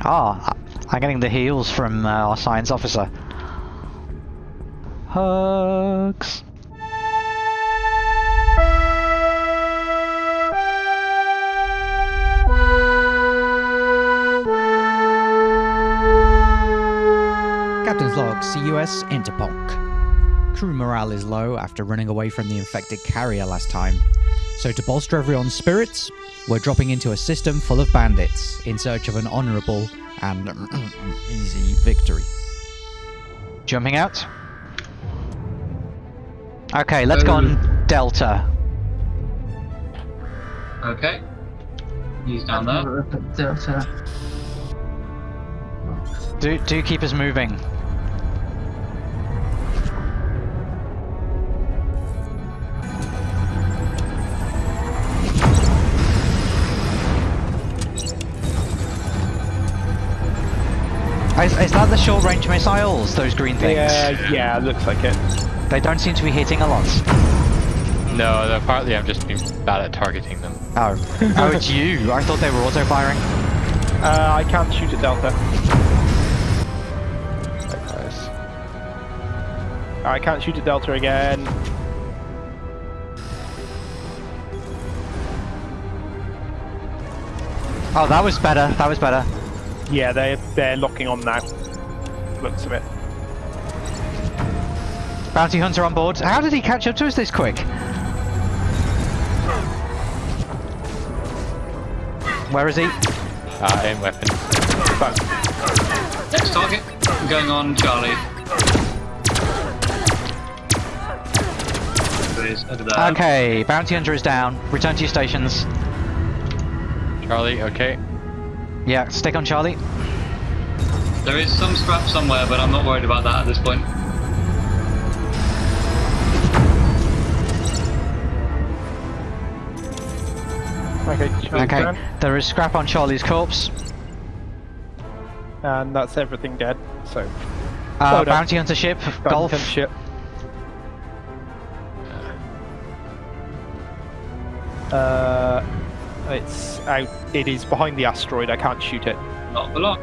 Ah, I'm getting the heals from uh, our science officer. Hugs. Captain's log, CUS Interpunk. Crew morale is low after running away from the infected carrier last time. So to bolster everyone's spirits, we're dropping into a system full of bandits in search of an honourable and easy victory. Jumping out. Okay, let's go on Delta. Okay. He's down there. Delta. Do do keep us moving. Is, is that the short range missiles, those green things? Yeah, yeah, looks like it. They don't seem to be hitting a lot. No, they're partly I'm just being bad at targeting them. Oh. oh, it's you. I thought they were auto firing. Uh, I can't shoot at Delta. Likewise. I can't shoot at Delta again. Oh, that was better. That was better. Yeah, they're, they're locking on now. Looks of it. Bounty hunter on board. How did he catch up to us this quick? Where is he? Uh, aim weapon. Next target. Going on Charlie. Please, over there. Okay, bounty hunter is down. Return to your stations. Charlie, okay. Yeah, stick on Charlie. There is some scrap somewhere, but I'm not worried about that at this point. Okay, Okay, down. there is scrap on Charlie's corpse. And that's everything dead. So, Uh, Well bounty hunter ship, golf. Golf. ship. Uh, it's out. It is behind the asteroid. I can't shoot it. Not for long.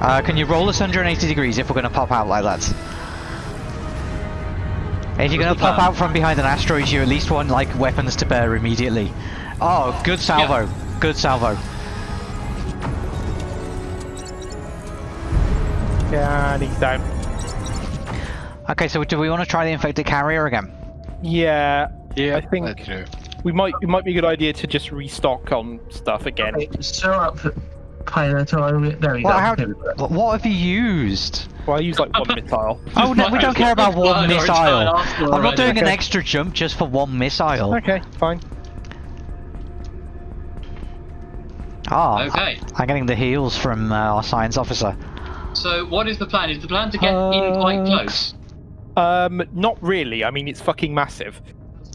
Uh, can you roll us 180 degrees if we're going to pop out like that? If you're going to pop plan? out from behind an asteroid, you at least want like weapons to bear immediately. Oh, good salvo. Good salvo. Yeah, and he's down. Okay, so do we want to try the infected carrier again? Yeah, Yeah, I think- let's do. We might. It might be a good idea to just restock on stuff again. Okay, show up pilot or there we Well, go. how- Here. What what have you used? Well, I use like one missile. Oh no, we don't care about one missile. try and ask for I'm not already. doing an extra jump just for one missile. Okay, fine. Ah, Okay. I'm getting the heals from uh, our science officer. So what is the plan? Is the plan to get in quite close? Um, not really. I mean, it's fucking massive.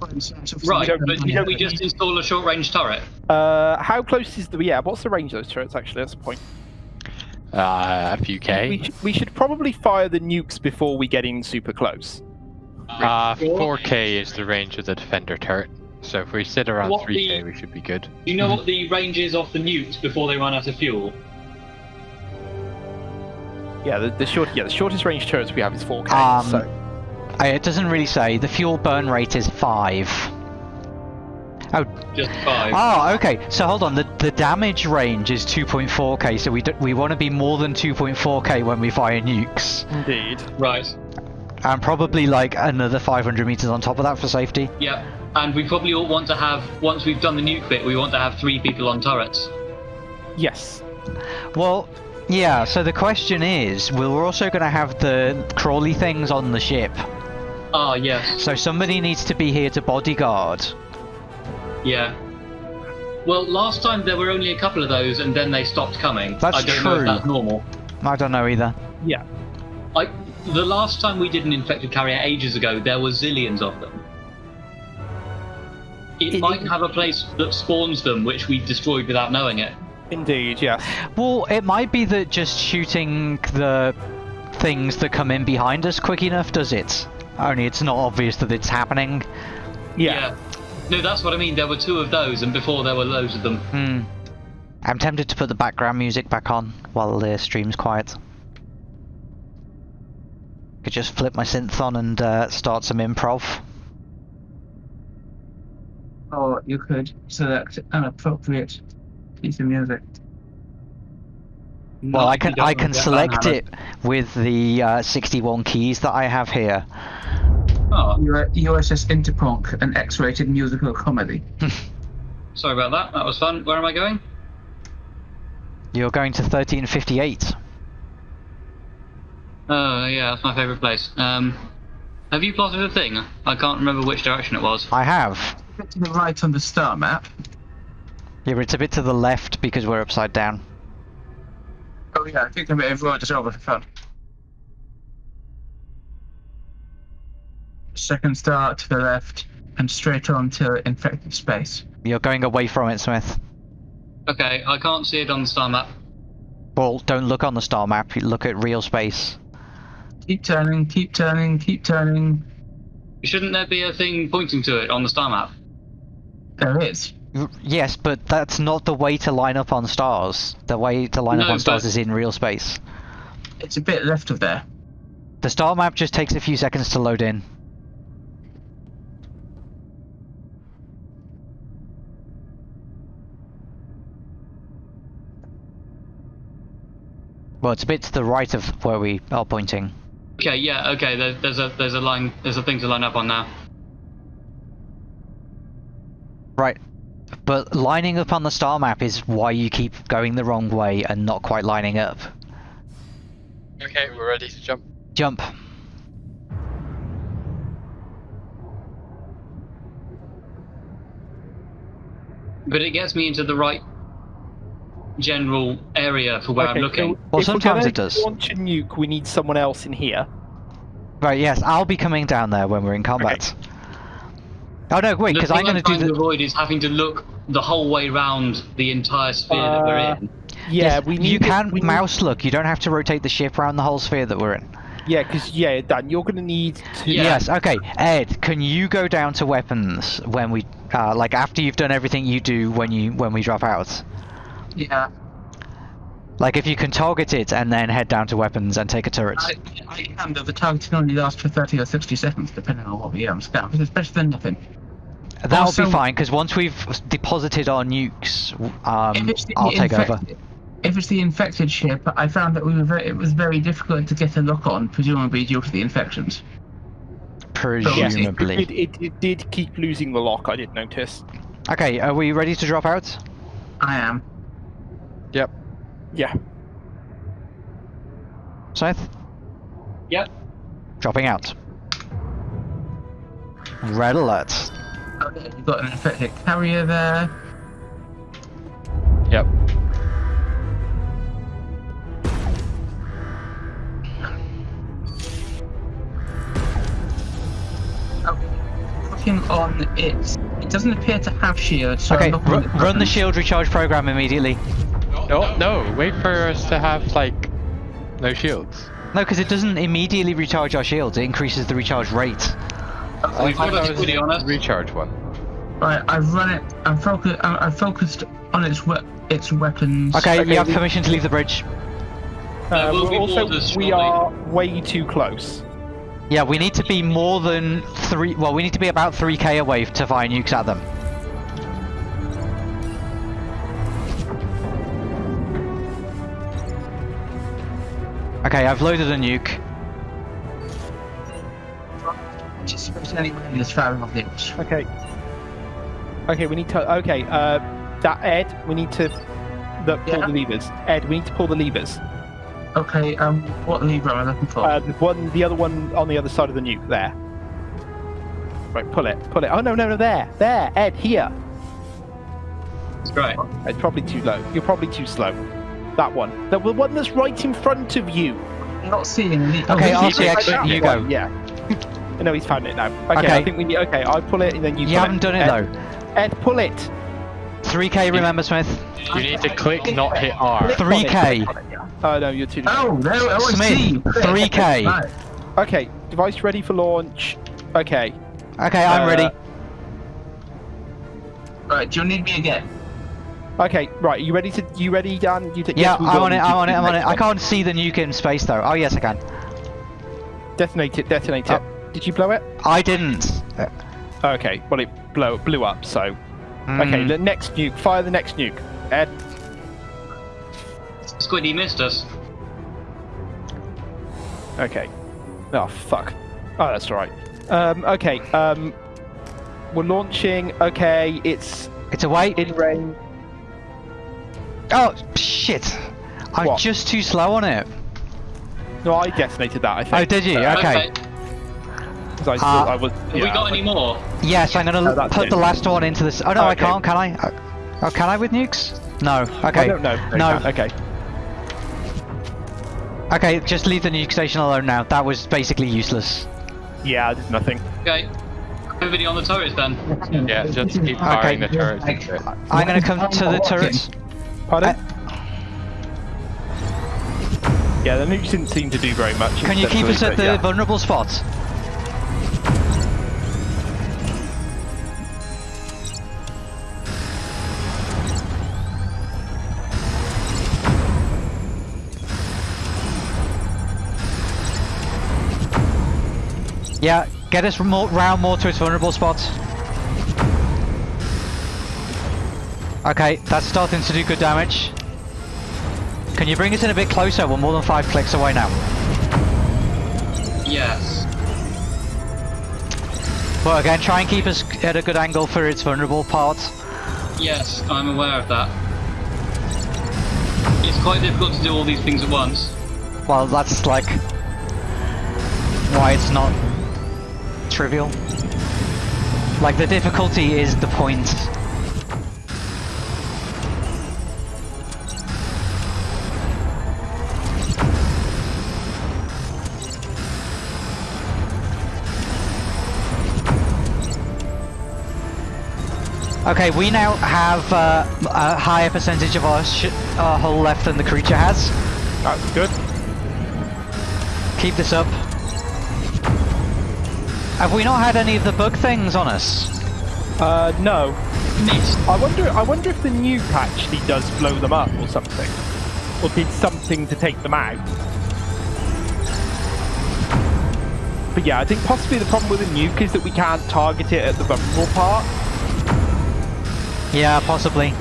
Right, don't- but you can don't we just install a short range turret? Uh, how close is the? Yeah, what's the range of those turrets? Actually, that's the point. Uh, a few We, K. sh- we should probably fire the nukes before we get in super close. Uh, 4K is the range of the defender turret. So if we sit around What 3K, the- we should be good. Do you know what the range is of the nukes before they run out of fuel? Yeah, the, the short. Yeah, the shortest range turrets we have is 4K. Um, so it doesn't really say. The fuel burn rate is five. Oh. Just five. Oh, okay. So hold on. The the damage range is 2.4k. So we do, we want to be more than 2.4k when we fire nukes, indeed. Right. and probably like another 500 meters on top of that for safety. Yep. And we probably all want to have, once we've done the nuke bit, we want to have three people on turrets. Yes. Well, yeah. So the question is, we're also going to have the crawly things on the ship. Ah, yes. So somebody needs to be here to bodyguard. Yeah. Well, last time there were only a couple of those, and then they stopped coming. That's I don't know if true. that's normal. I don't know either. Yeah. I, the last time we did an infected carrier ages ago, there were zillions of them. It, It- might have a place that spawns them, which we destroyed without knowing it. Indeed. Yes. Well, it might be that just shooting the things that come in behind us quick enough does it. Only it's not obvious that it's happening. Yeah. No, that's what I mean. There were two of those, and before there were loads of them. Hmm. I'm tempted to put the background music back on while the stream's quiet. Could just flip my synth on and uh, start some improv. Or you could select an appropriate piece of music. Well, Not I can I can select it with the uh, 61 keys that I have here. Oh, U- USS Interpunk, an X-rated musical comedy. sorry about that. That was fun. Where am I going? You're going to 1358. Oh, yeah, that's my favourite place. Um, have you plotted a thing? I can't remember which direction it was. I have. Bit to the right on the star map. Yeah, but it's a bit to the left because we're upside down. Oh yeah, I think I may have rolled it over for fun. Second star to the left, and straight on to infected space. You're going away from it, Smith. Okay, I can't see it on the star map. Well, don't look on the star map. Look at real space. Keep turning, keep turning, keep turning. Shouldn't there be a thing pointing to it on the star map? There is. Yes, but that's not the way to line up on stars. The way to line up on stars is in real space. It's a bit left of there. The star map just takes a few seconds to load in. Well, it's a bit to the right of where we are pointing. Okay, yeah, okay. There, there's a there's a line there's a thing to line up on now. Right. But lining up on the star map is why you keep going the wrong way and not quite lining up. Okay, we're ready to jump. Jump. But it gets me into the right general area for where I'm looking. so Well, sometimes gonna it does. Launch a nuke. We need someone else in here. Right, yes, I'll be coming down there when we're in combat. Oh no, wait, because I'm going to do trying to the. avoid is having to look the whole way round the entire sphere that we're Uh, in. Yeah, Yes, we need. you it- can we need- mouse look. You don't have to rotate the ship around the whole sphere that we're in. Yeah, because yeah, Dan, you're gonna need to. Yeah. Yes. Okay. Ed, can you go down to weapons when we, uh, like after you've done everything you do when you when we drop out? Yeah. Like if you can target it and then head down to weapons and take a turret. I, I can, but the targeting only lasts for 30 or 60 seconds, depending on what we am scout, but it's better than nothing. That'll also- be fine because once we've deposited our nukes, um, the I'll take over. If it's the infected ship, I found that we were very, it was very difficult to get a lock on, presumably due to the infections. Presumably. it, it, it did keep losing the lock. I did notice. Okay. Are we ready to drop out? I am. Yep. Yeah. Scythe? Yep. Dropping out. Red alert. Okay, we've got an infected carrier there. Yep. Okay. Looking on it, it doesn't appear to have shield, so Okay. I'm looking ru- run the shield recharge program immediately. No, no, wait for us to have, like, no shields. No, because it doesn't immediately recharge our shields. It increases the recharge rate. We've got That a was video on us. recharge one. Right, I've run it. I'm focused. I'm, I'm focused on its we- its weapons. Okay, Okay, you have permission to leave the bridge. Uh, we'll we're also, orders we are way too close. Yeah, we need to be more than three. Well, we need to be about 3k away to fire nukes at them. Okay, I've loaded a nuke. Just anyone in this firing of nukes. Okay. Okay, we need to. Okay, uh, that Ed, we need to. The, pull Yeah. the levers. Ed, we need to pull the levers. Okay, um, what lever am I looking for? Uh, the one, the other one on the other side of the nuke. There. Right, pull it, pull it. Oh no, no, no, there, there, Ed, here. Right. It's probably too low. You're probably too slow. That one. The one that's right in front of you. I'm not seeing any. Okay, oh, I'll see is- X, That you one, go. Yeah. no, he's found it now. Okay, Okay. I think we need. Okay, I pull it and then you. You haven't done it Ed, though. Ed, pull it. 3k, remember, Smith? You need to click, not hit R. 3k. Oh no, you're too. Oh, there. Oh, I Smith, see. 3K. Okay, device ready for launch. Okay. Okay, I'm Uh, ready. Right. Do you need me again? Okay, right. You ready to? You ready, Dan? You take. Yeah, yes, I'm on it, I'm on it, I'm on it. I can't see the nuke in space though. Oh yes I can. Detonate it. Detonate Oh. it. Did you blow it? I didn't. Okay. Well, it blow blew up. So. Okay. hmm. The next nuke. Fire the next nuke. Ed. Squiddy missed us. Okay. Oh fuck. Oh, that's all right. Um. Okay. Um. We're launching. Okay. It's It's away. in range. Oh shit! I'm What? just too slow on it. No, I detonated that. I think. Oh, did you? Okay. I, Uh, I was. Have we got I any more? Yes, I'm gonna Oh, put it. the last one into this. Oh no, I Okay. can't. Can I? Uh, Oh, can I with nukes? No. Okay. I don't know. No. Okay. Okay, just leave the nuke station alone now. That was basically useless. Yeah, I did nothing. Okay. Everybody on the turrets then. Yeah, just keep firing the turrets into. I'm gonna come to the turrets. Pardon? Uh, yeah, the nukes didn't seem to do very much. Can you keep us at the yeah. vulnerable spot? Yeah, get us more, round more to its vulnerable spot. Okay, that's starting to do good damage. Can you bring us in a bit closer? We're more than five clicks away now. Yes. But again, try and keep us at a good angle for its vulnerable part. Yes, I'm aware of that. It's quite difficult to do all these things at once. Well, that's like why it's not trivial. Like the difficulty is the point. Okay, we now have uh, a higher percentage of our, sh- our hull left than the creature has. That's good. Keep this up. Have we not had any of the bug things on us? Uh, no. Missed. I wonder. I wonder if the nuke actually does blow them up or something, or did something to take them out. But yeah, I think possibly the problem with the nuke is that we can't target it at the vulnerable part. Yeah, possibly.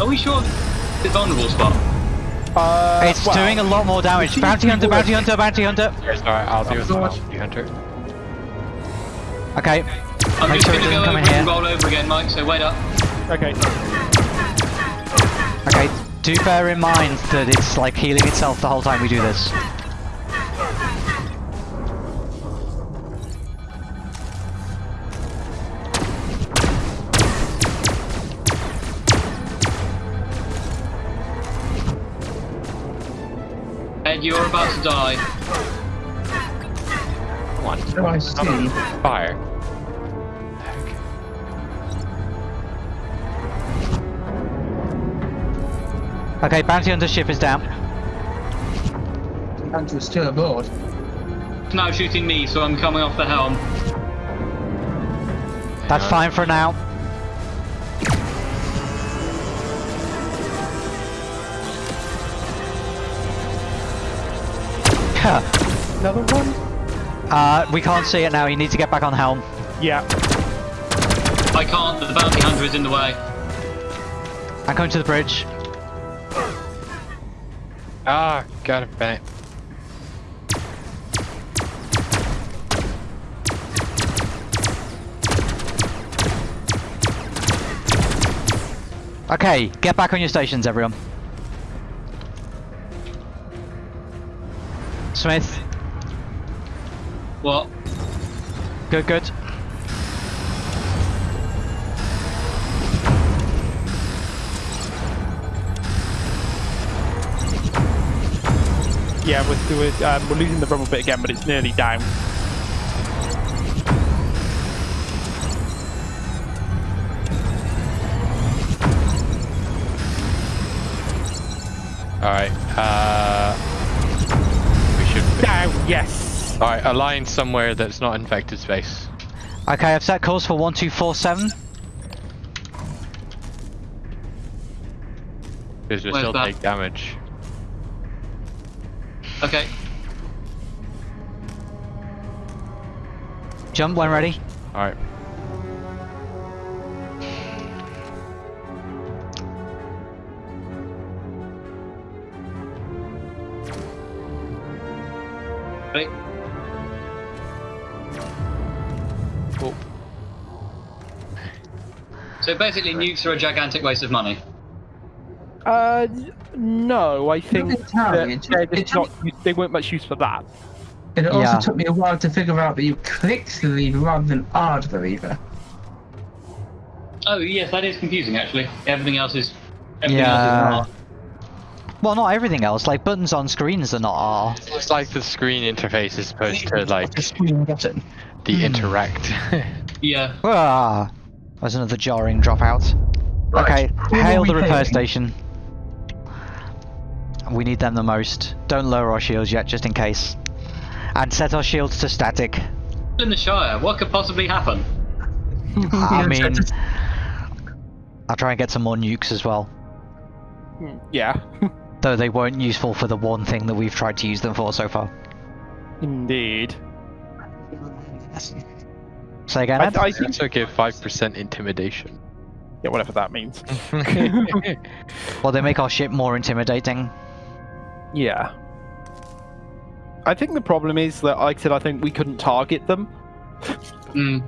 Are we sure the vulnerable spot? Uh, it's well, doing a lot more damage. Bounty to hunter, work. bounty hunter, bounty hunter. Yes, alright, I'll deal with the bounty hunter. Okay, I'm Make just sure gonna go over in here. and roll over again, Mike, so wait up. Okay. okay. Do bear in mind that it's like healing itself the whole time we do this. Ed, you're about to die. Come on. Oh, I see. Fire. Okay, bounty hunter ship is down. Andrew is still aboard. It's now shooting me, so I'm coming off the helm. That's fine for now. Another one. uh, we can't see it now. You need to get back on helm. Yeah. I can't, the bounty hunter is in the way. I'm going to the bridge. Ah, got it, Bennett. Okay, get back on your stations, everyone. Smith, What? good, good. Yeah, we're we're, um, we're losing the rubble bit again, but it's nearly down. Alright, uh... Yes. All right, align somewhere that's not infected space. Okay, I've set calls for one, two, four, seven. Because you'll still that? take damage. Okay. Jump when ready. All right. Ready? Oh. So basically, nukes are a gigantic waste of money. Uh, no, I think that they're just not, they weren't much use for that. And It also Yeah. took me a while to figure out that you clicked the lever rather than R the lever. Oh yes, that is confusing actually. Everything else is. Everything Yeah. Else is Well, not everything else. Like buttons on screens are not R. It's like the screen interface is supposed to like The screen button. the Hmm. interact. Yeah. Ah, there's another jarring dropout. Right, Okay, hail the repair hailing? station. We need them the most. Don't lower our shields yet, just in case. And set our shields to static. In the Shire, what could possibly happen? I mean, I'll try and get some more nukes as well. Yeah, Though they weren't useful for the one thing that we've tried to use them for so far. indeed. Say again, I, Ed? I I think, also give 5% intimidation. yeah, whatever that means. Well, they make our ship more intimidating. Yeah. I think the problem is that, like I said, I think we couldn't target them. Hmm.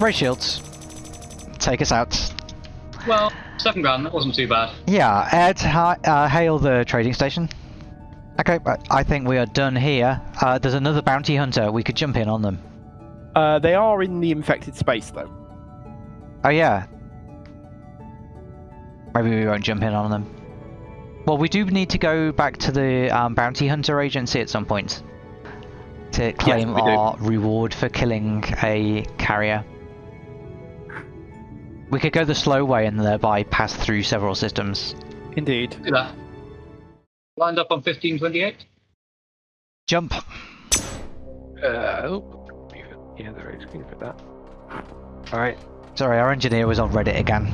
Ray shields. Take us out. Well, seven grand. That wasn't too bad. Yeah, Ed, hi, uh, hail the trading station. Okay, I think we are done here. Uh, there's another bounty hunter. We could jump in on them. Uh, they are in the infected space, though. Oh yeah. Maybe we won't jump in on them. Well, we do need to go back to the um, bounty hunter agency at some point to claim we do. our reward for killing a carrier. We could go the slow way and thereby pass through several systems. Indeed. Do that. Lined up on 1528. Jump. Uh, oh. Yeah, the right screen for that. Alright. Sorry, our engineer was on Reddit again.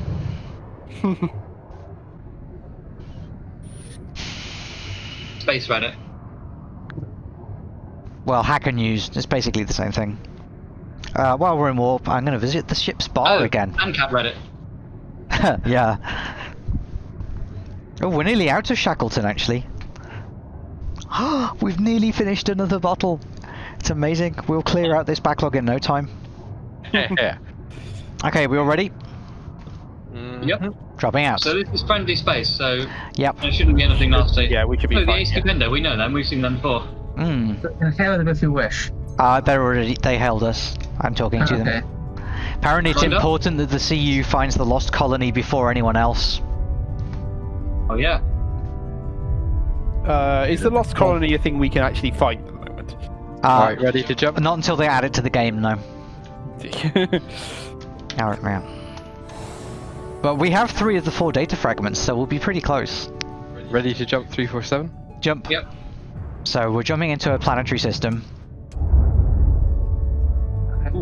Space Reddit. Well, Hacker News. It's basically the same thing. Uh, while we're in warp, I'm going to visit the ship's bar oh, again. And Cat Reddit. yeah. Oh, we're nearly out of Shackleton, actually. We've nearly finished another bottle. It's amazing. We'll clear out this backlog in no time. yeah. Okay, we all ready? Mm, Yep. Dropping out. So this is friendly space, so Yep. there shouldn't be anything nasty. Yeah, we should be Oh, the fine. Ace yeah. Defender, we know them. We've seen them before. Mm. And hail them if you wish. Uh, they're already. They held us. I'm talking to Okay. them. Apparently, it's Lined up? important that the CU finds the lost colony before anyone else. Oh yeah. Uh, is the Lost Colony a thing we can actually find at the moment? Uh, Alright, ready to jump? Not until they add it to the game, no. Alright, man. But we have three of the four data fragments, so we'll be pretty close. Ready to jump 347? Jump. Yep. So we're jumping into a planetary system.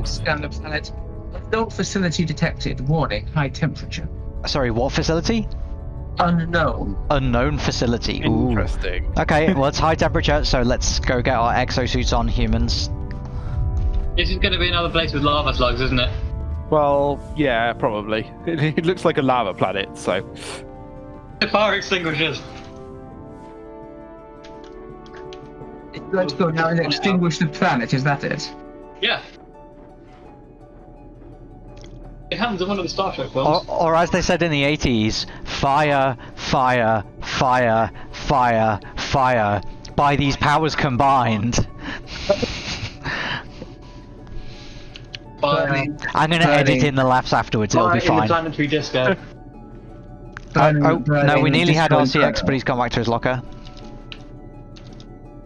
Scan the planet. Unknown facility detected. Warning, high temperature. Sorry, what facility? Unknown. Unknown facility. Ooh. Interesting. Okay, well it's high temperature, so let's go get our exosuits on humans. This is going to be another place with lava slugs, isn't it? Well, yeah, probably. It, it looks like a lava planet, so. The fire extinguishers. Let's go now and extinguish the planet, is that it? Yeah. It happens in one of the Star Trek Or, films. or as they said in the 80s, fire, fire, fire, fire, fire. By these powers combined. Burning, I'm gonna edit in the laughs afterwards, it'll be fire in the fine. planetary disco. Oh, oh, no, we nearly had destroying RCX, but he's gone back to his locker.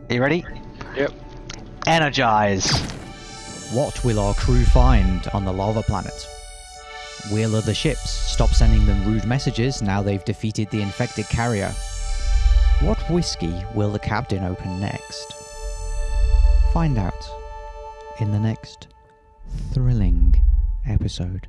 Are you ready? Yep. Energize. What will our crew find on the lava planet? Will other ships stop sending them rude messages now they've defeated the infected carrier? What whiskey will the captain open next? Find out in the next thrilling episode.